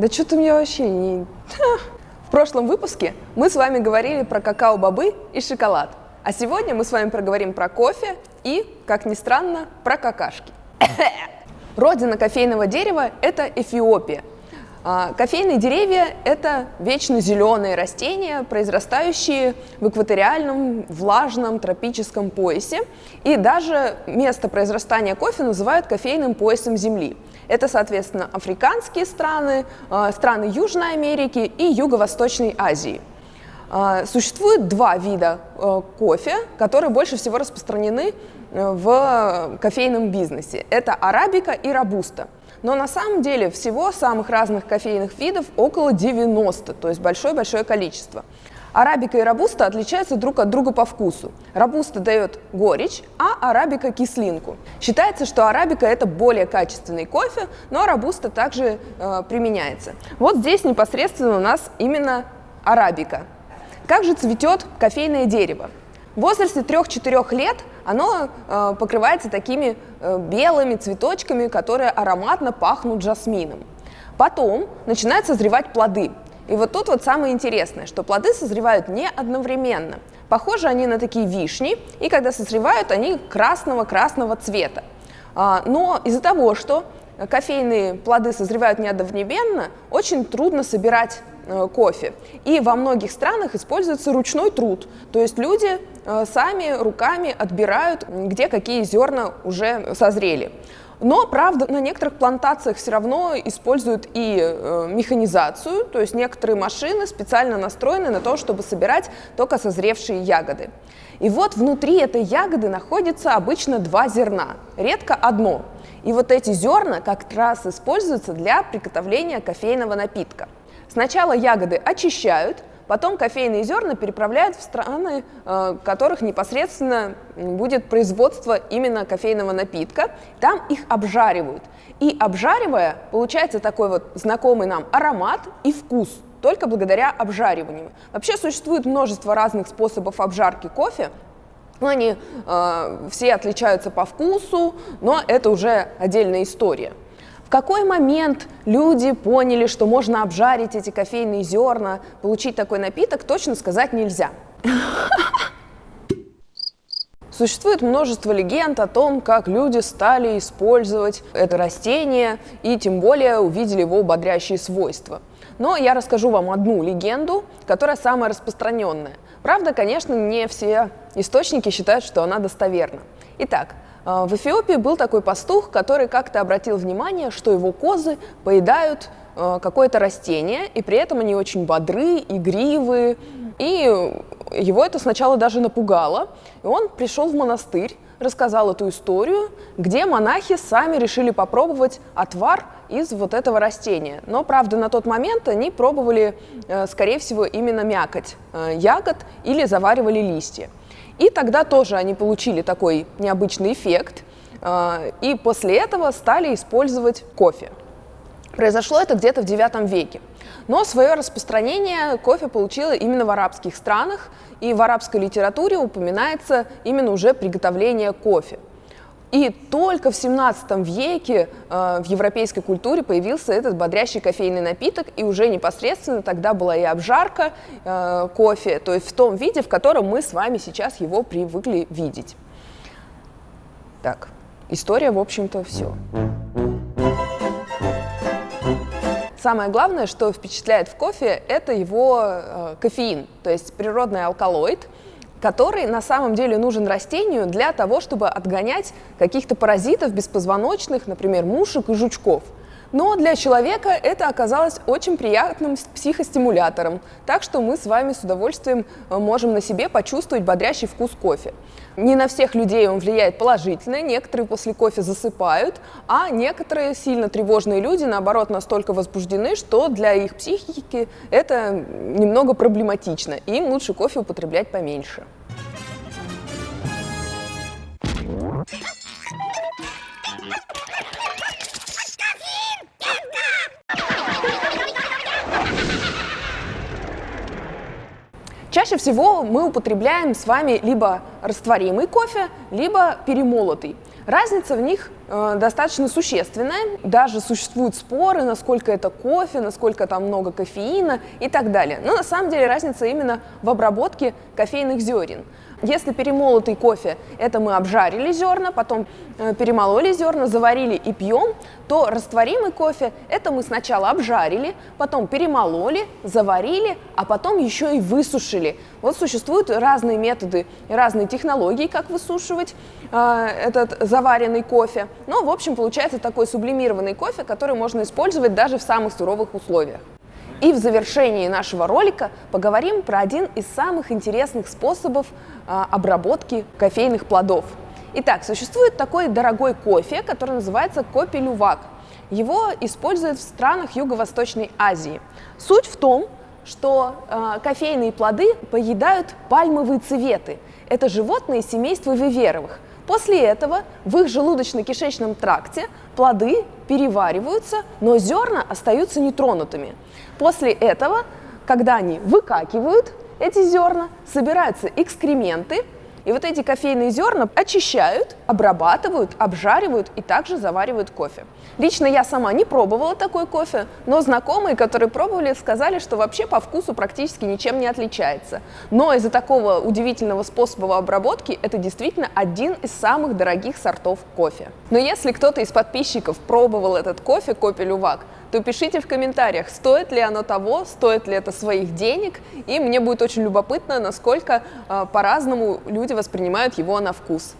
Да что-то мне вообще не... В прошлом выпуске мы с вами говорили про какао-бобы и шоколад. А сегодня мы с вами проговорим про кофе и, как ни странно, про какашки. Родина кофейного дерева – это Эфиопия. А, кофейные деревья – это вечно зеленые растения, произрастающие в экваториальном, влажном, тропическом поясе. И даже место произрастания кофе называют кофейным поясом Земли. Это, соответственно, африканские страны, а, страны Южной Америки и Юго-Восточной Азии. А, существует два вида э, кофе, которые больше всего распространены э, в кофейном бизнесе. Это арабика и робуста. Но на самом деле всего самых разных кофейных видов около 90, то есть большое-большое количество. Арабика и робуста отличаются друг от друга по вкусу. Робуста дает горечь, а арабика – кислинку. Считается, что арабика – это более качественный кофе, но робуста также э, применяется. Вот здесь непосредственно у нас именно арабика. Как же цветет кофейное дерево? В возрасте 3-4 лет оно э, покрывается такими белыми цветочками, которые ароматно пахнут жасмином. Потом начинают созревать плоды. И вот тут вот самое интересное, что плоды созревают не одновременно. Похожи они на такие вишни, и когда созревают, они красного-красного цвета. А, но из-за того, что кофейные плоды созревают не одновременно, очень трудно собирать э, кофе. И во многих странах используется ручной труд, то есть люди э, сами руками отбирают, где какие зерна уже созрели. Но, правда, на некоторых плантациях все равно используют и э, механизацию, то есть некоторые машины специально настроены на то, чтобы собирать только созревшие ягоды. И вот внутри этой ягоды находится обычно два зерна, редко одно. И вот эти зерна как раз используются для приготовления кофейного напитка. Сначала ягоды очищают, Потом кофейные зерна переправляют в страны, э, в которых непосредственно будет производство именно кофейного напитка. Там их обжаривают. И обжаривая, получается такой вот знакомый нам аромат и вкус, только благодаря обжариванию. Вообще существует множество разных способов обжарки кофе, они э, все отличаются по вкусу, но это уже отдельная история. Какой момент люди поняли, что можно обжарить эти кофейные зерна, получить такой напиток, точно сказать нельзя. Существует множество легенд о том, как люди стали использовать это растение и тем более увидели его бодрящие свойства. Но я расскажу вам одну легенду, которая самая распространенная. Правда, конечно, не все источники считают, что она достоверна. Итак, в Эфиопии был такой пастух, который как-то обратил внимание, что его козы поедают а, какое-то растение, и при этом они очень бодры, игривые, и его это сначала даже напугало. И он пришел в монастырь, рассказал эту историю, где монахи сами решили попробовать отвар из вот этого растения. Но, правда, на тот момент они пробовали, э, скорее всего, именно мякоть э, ягод или заваривали листья. И тогда тоже они получили такой необычный эффект, а, и после этого стали использовать кофе. Произошло это где-то в IX веке. Но свое распространение кофе получило именно в арабских странах, и в арабской литературе упоминается именно уже приготовление кофе. И только в 17 веке э, в европейской культуре появился этот бодрящий кофейный напиток, и уже непосредственно тогда была и обжарка э, кофе, то есть в том виде, в котором мы с вами сейчас его привыкли видеть. Так, история, в общем-то, все. Самое главное, что впечатляет в кофе, это его э, кофеин, то есть природный алкалоид – который на самом деле нужен растению для того, чтобы отгонять каких-то паразитов беспозвоночных, например, мушек и жучков. Но для человека это оказалось очень приятным психостимулятором, так что мы с вами с удовольствием э, можем на себе почувствовать бодрящий вкус кофе. Не на всех людей он влияет положительно, некоторые после кофе засыпают, а некоторые сильно тревожные люди, наоборот, настолько возбуждены, что для их психики это немного проблематично, им лучше кофе употреблять поменьше. Чаще всего мы употребляем с вами либо растворимый кофе, либо перемолотый. Разница в них достаточно существенная. Даже существуют споры, насколько это кофе, насколько там много кофеина и так далее. Но на самом деле разница именно в обработке кофейных зерен. Если перемолотый кофе, это мы обжарили зерна, потом э, перемололи зерна, заварили и пьем, то растворимый кофе, это мы сначала обжарили, потом перемололи, заварили, а потом еще и высушили. Вот существуют разные методы, разные технологии, как высушивать э, этот заваренный кофе. Но, в общем, получается такой сублимированный кофе, который можно использовать даже в самых суровых условиях. И в завершении нашего ролика поговорим про один из самых интересных способов а, обработки кофейных плодов. Итак, существует такой дорогой кофе, который называется кофе-лювак. Его используют в странах Юго-Восточной Азии. Суть в том, что э, кофейные плоды поедают пальмовые цветы. Это животные семейства виверовых. После этого в их желудочно-кишечном тракте плоды перевариваются, но зерна остаются нетронутыми. После этого, когда они выкакивают эти зерна, собираются экскременты, и вот эти кофейные зерна очищают, обрабатывают, обжаривают и также заваривают кофе. Лично я сама не пробовала такой кофе, но знакомые, которые пробовали, сказали, что вообще по вкусу практически ничем не отличается. Но из-за такого удивительного способа обработки это действительно один из самых дорогих сортов кофе. Но если кто-то из подписчиков пробовал этот кофе, кофе лювак, то пишите в комментариях, стоит ли оно того, стоит ли это своих денег, и мне будет очень любопытно, насколько э, по-разному люди воспринимают его на вкус.